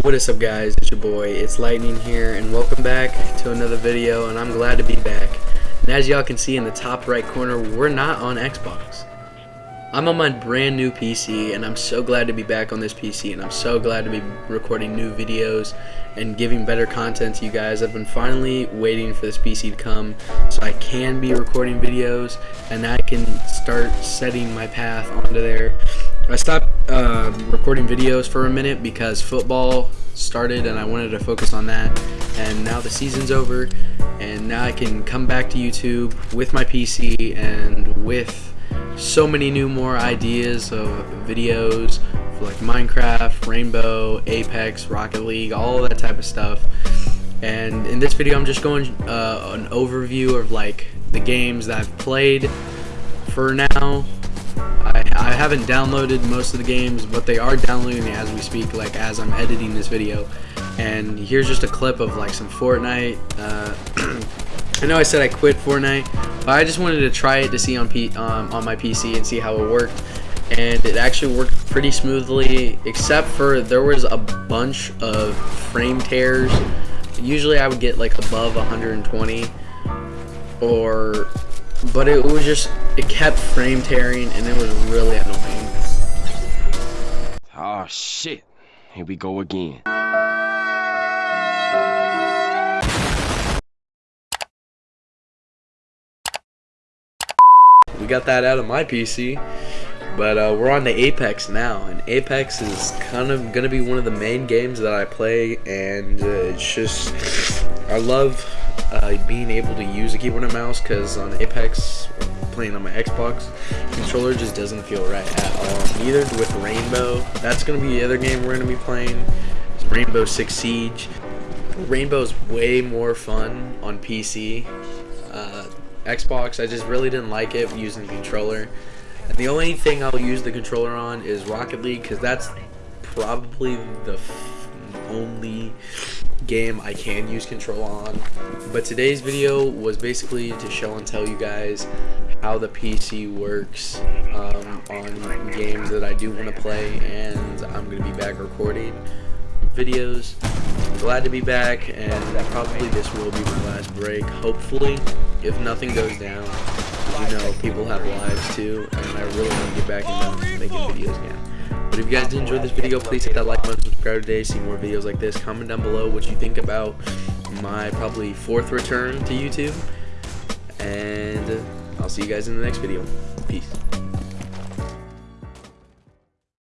What is up guys, it's your boy, it's Lightning here, and welcome back to another video, and I'm glad to be back. And as y'all can see in the top right corner, we're not on Xbox. I'm on my brand new PC, and I'm so glad to be back on this PC, and I'm so glad to be recording new videos and giving better content to you guys. I've been finally waiting for this PC to come so I can be recording videos, and I can start setting my path onto there. I stopped uh, recording videos for a minute because football started and I wanted to focus on that. And now the season's over and now I can come back to YouTube with my PC and with so many new more ideas of videos like Minecraft, Rainbow, Apex, Rocket League, all that type of stuff. And in this video I'm just going uh, an overview of like the games that I've played for now I, haven't downloaded most of the games, but they are downloading as we speak, like as I'm editing this video. And here's just a clip of like some Fortnite. Uh, I know I said I quit Fortnite, but I just wanted to try it to see on P um, on my PC and see how it worked. And it actually worked pretty smoothly, except for there was a bunch of frame tears. Usually I would get like above 120 or but it was just it kept frame tearing and it was really annoying Oh shit. Here we go again. we got that out of my pc but uh, we're on to apex now and apex is kind of gonna be one of the main games that i play and uh, it's just i love uh, being able to use a keyboard and mouse because on apex playing on my Xbox controller just doesn't feel right at all. Neither with Rainbow. That's going to be the other game we're going to be playing. Rainbow Six Siege. Rainbow's way more fun on PC. Uh, Xbox, I just really didn't like it using the controller. And the only thing I'll use the controller on is Rocket League because that's probably the only game I can use control on. But today's video was basically to show and tell you guys how the PC works um, on games that I do want to play and I'm going to be back recording videos. Glad to be back and probably this will be my last break. Hopefully, if nothing goes down, you know, people have lives too and I really want to get back into making videos again. But if you guys did enjoy this video, please hit that like button, subscribe today, see more videos like this. Comment down below what you think about my probably fourth return to YouTube. And I'll see you guys in the next video. Peace.